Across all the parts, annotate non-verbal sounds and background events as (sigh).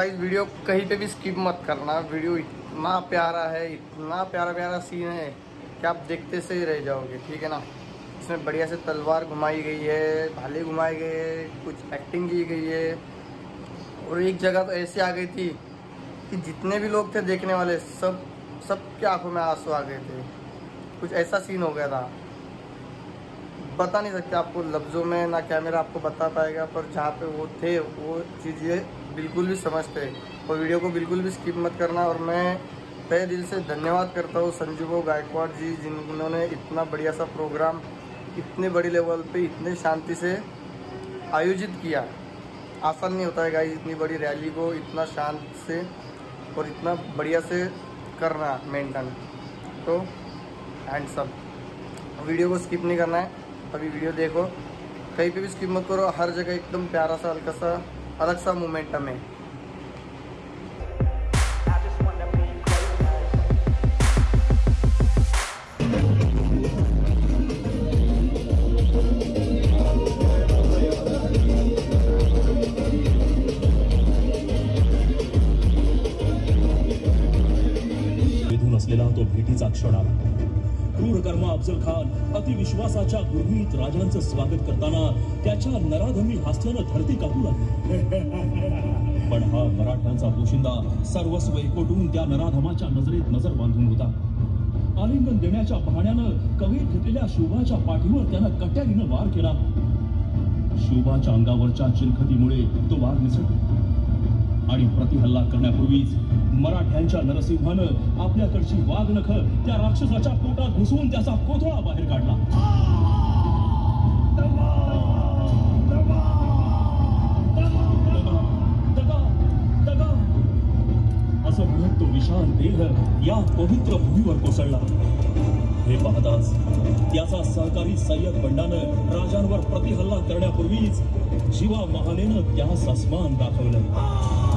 Guys, video कहीं पे भी skip मत करना। वीडियो इतना प्यारा है, इतना प्यारा प्यारा सीन है कि आप देखते से ही रह जाओगे, ठीक है ना? इसमें बढ़िया से तलवार घुमाई गई है, भाले घुमाए गए हैं, कुछ एक्टिंग की गई है। और एक जगह तो ऐसी आ गई थी कि जितने भी लोग थे देखने वाले, सब सब की आँखों में आँसू आ गए थे। कुछ ऐसा सीन हो गया था। बता नहीं सकते आपको लफ्ज़ों में, ना कैमरा आपको बता पाएगा, पर जहाँ पे वो थे, वो चीज़ें बिल्कुल भी समझते और वीडियो को बिल्कुल भी स्किप मत करना। और मैं तय दिल से धन्यवाद करता हूँ संजीव गायकवाड़ जी, जिन्होंने इतना बढ़िया सा प्रोग्राम इतने बड़े लेवल पे, इतने शांति से आयोजित किया। आसान नहीं होता है गाई इतनी बड़ी रैली को इतना शांत से और इतना बढ़िया से करना मेंटेन तो एंड सब वीडियो को स्किप नहीं करना है। अभी वीडियो देखो। कहीं पे भी स्किप मत करो। हर जगह एकदम प्यारा सा, हल्का सा अलग सा मोमेंटम है। विश्वासाच्या गुरमीत राजांचं स्वागत करताना त्याच्या नराधमी हास्यानं धरती कापू लागली (laughs) पण हा मराठ्यांचा पोशिंदा सर्वस्व एकवटून त्या नराधमाच्या नजरेत नजर बांधून होता. आलिंगन देण्याच्या पाहण्यानं कवी घेतलेल्या शोभाच्या पाठीवर त्यानं कट्यारीनं वार केला. शोभाच्या अंगावरच्या चिरखतीमुळे तो वार निसटला. आणि प्रतिहल्ला करण्यापूर्वीच मराठ्यांच्या नरसिंहानं आपल्याकडची वाघ वाघनख त्या राक्षसाच्या पोटात घुसवून त्याचा कोथळा बाहेर काढला. असं म्हणत तो विशाल देह या पवित्र भूमीवर कोसळला. हे पाहताच त्याचा सहकारी सय्यद बंडानं राजांवर प्रतिहल्ला करण्यापूर्वीच शिवा महालेनं त्यास अस्मान दाखवलं.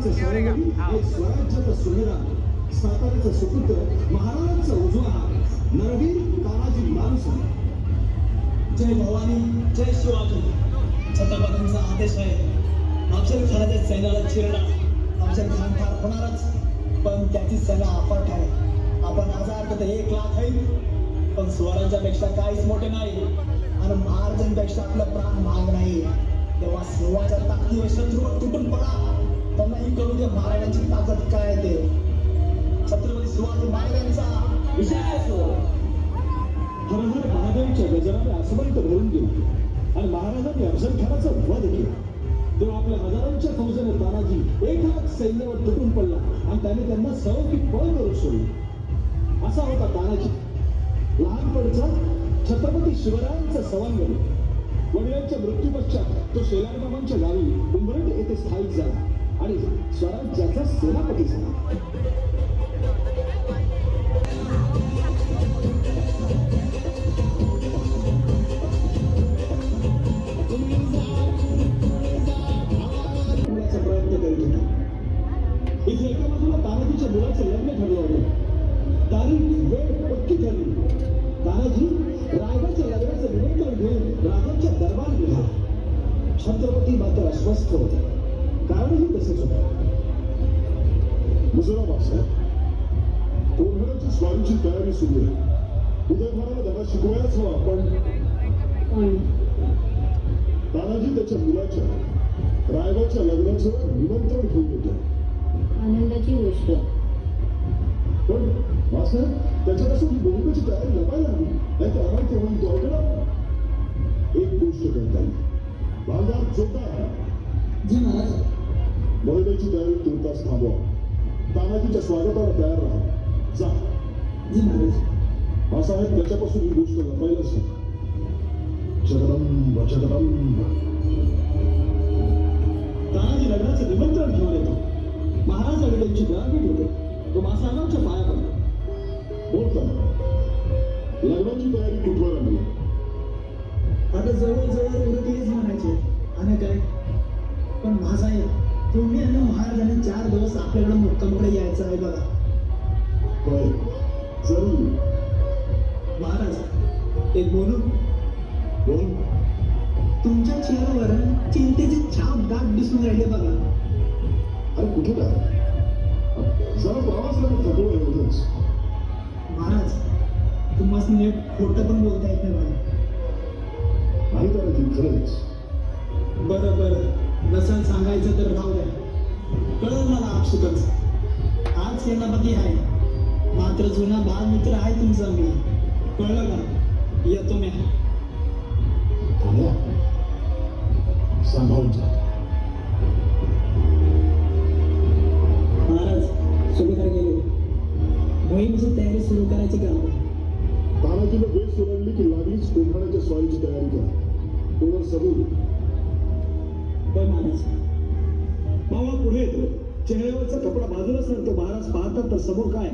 प्रमाणे शिवरायांचं बालपणीचं सावंतवाडी सुमेरा साताऱ्याचं सुपुत्र महाराजांचा उजवा नरवीर तानाजी मानसन जय भवानी जय शिवाजी. छत्रपतींचा आदेश आहे. अफजल खानाच्या सैन्याला चिरणार अफजल खान फार होणारच पण त्याची सेना अफाट आहे. आपण हजार तर एक लाख आहे पण स्वराज्यापेक्षा काहीच मोठे नाही. आणि महाराजांपेक्षा आपलं प्राण महाग नाही. तेव्हा सिंहाच्या ताकदीवर शत्रूवर तुटून पडा. त्यांनाही करू दे महाराजांची ताकद काय ते? छत्रपती शिवाजी महाराजांचा विषय असो. हर हर महादेवच्या गजराने आसमंत भरून गेले आणि महाराजांनी अफजल खानाचा वध केला. तेव्हा आपल्या हजारांच्या फौजेने तानाजी एक सैन्यावर तुटून पडला आणि त्याने त्यांना सर्व की पळ करू सोडली. असा होता तानाजी. लहानपणचा छत्रपती शिवरायांचा सवंगडी वडिलांच्या मृत्यूपश्चात तो शेलारबाबांच्या गावी उंबरट येथे स्थायिक झाला. आणि स्वराज्याचा सेनापती झाला. प्रयत्न करीत होता. इथे एका बाजूला तानाजीच्या मुलाचं लग्न ठरलं होतं. तारीख वेळ पक्की ठरली. तानाजी रायगडच्या लग्नाचं निमंत्रण घेऊन राजांच्या दरबार गेला छत्रपती मात्र अस्वस्थ होते. कारणही तसंच होतं मुजराबाद साहेब कोल्हाड्याची स्वारीची तयारी सुरू आहे उदयभाराला त्यांना शिकवायलाच हवा पण तानाजी त्याच्या मुलाच्या रायगडच्या लग्नाचं निमंत्रण घेऊन येतो आनंदाची गोष्ट पण मास्तर त्याच्यापासून ही बहुकाची तयारी लपायला हवी नाही तर आम्हाला तेव्हा तो ऐकणार एक गोष्ट करता येईल बाजार जोरदार जी महाराज बहिणीची तयारी तुर्तास थांबवा. तानाजीच्या स्वागताला तयार राहा. जा. आहे त्याच्यापासून ही गोष्ट लपायलाच हवी. जगदंब जगदंब तानाजी लग्नाचं निमंत्रण घेऊन येतो. महाराज त्यांची गारपीट होते तो मासागावच्या पाया पडतो बोलता लग्नाची तयारी कुठवर आली आता जवळजवळ उरकलीच म्हणायचे. आणि काय? पण महासाहेब तुम्ही आणि महाराजांनी चार दिवस आपल्याकडे मुक्कामकडे यायचं आहे बघा. होय जरूर. महाराज एक बोलू? बोल. तुमच्या चेहऱ्यावर चिंतेची छाप दाट दिसून राहिले बघा. अरे कुठे काय जरा थकलो एवढंच महाराज तुम्हाला नीट खोटं पण बोलता येत नाही बघा. नाही तर ती खरंच? बरं बरं. नसल सांगायचं तर राहू द्या. कळलं मला आपसुकच? आज सेनापती आहे. मात्र जुना बालमित्र आहे तुमचा मी. कळलं का? येतो मी. सांभाळून महाराज सुभेदार गेले. मोहिमेची तयारी सुरू करायची का? तानाजीनं वेळ ओरडली की लागलीच कोंढाण्याच्या स्वारीची तयारी करा. तोवर सबूत मावळा पुढे येतो. चेहऱ्यावरचा कपडा बाजूला सरतो महाराज पाहतात तर समोर काय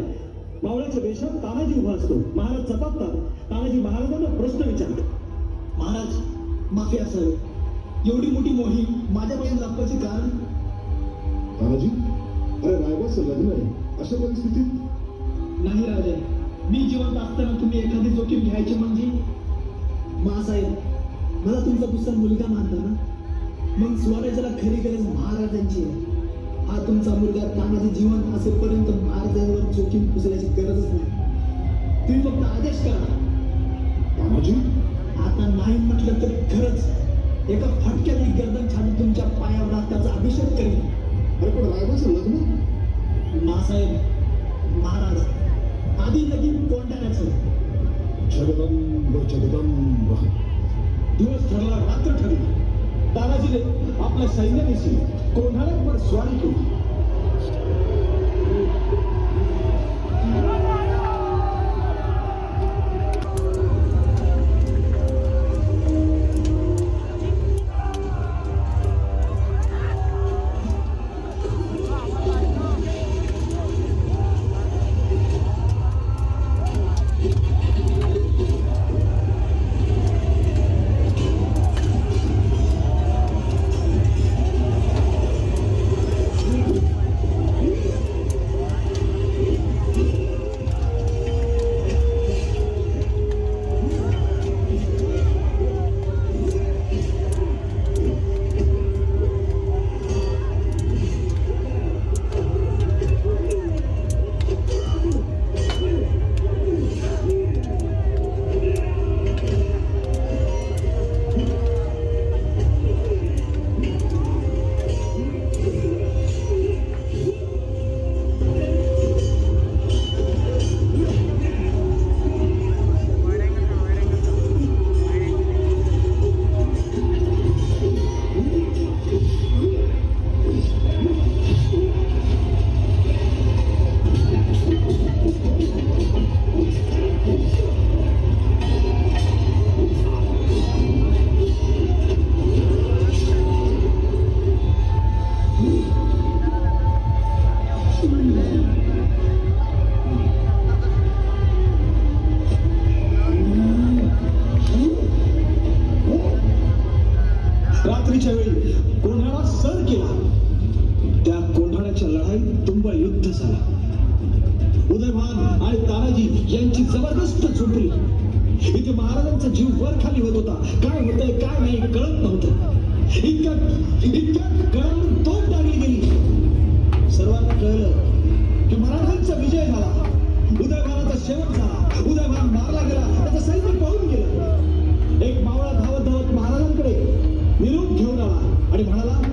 मावळ्याच्या देशात तानाजी उभा असतो. महाराज चपापतात. तानाजी महाराजांना प्रश्न विचारतात महाराज माफी असावी एवढी मोठी मोहीम माझ्यापासून लपवायची कारण? तानाजी अरे रायबाचं लग्न आहे. अशा परिस्थितीत? नाही राजे. मी जिवंत असताना तुम्ही एखादी जोखीम घ्यायची म्हणजे? महासाहेब मला तुमचा दुसरा मुलगा मानता ना? मग स्वराज्याला खरी गरज महाराजांची आहे. हा तुमचा मुलगा तानाजी जीवन असेपर्यंत महाराजांवर जोखीम उचलायची गरजच नाही. तुम्ही फक्त आदेश करा. तानाजी आता नाही म्हटलं तरी खरंच एका फटक्यात ही गर्दन छान तुमच्या पायावर त्याचा अभिषेक करेल अरे पण रायबाचं लग्न मासाहेब महाराज आधी लगीन कोंडाण्याचं जगदंब जगदंब. दिवस ठरला रात्र ठरली. तानाजीने आपल्या सैन्यानिशी पण स्वारी केली. 아니 말하나?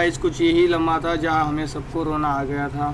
गाइस कुछ यही लम्हा था जहाँ हमें सबको रोना आ गया था।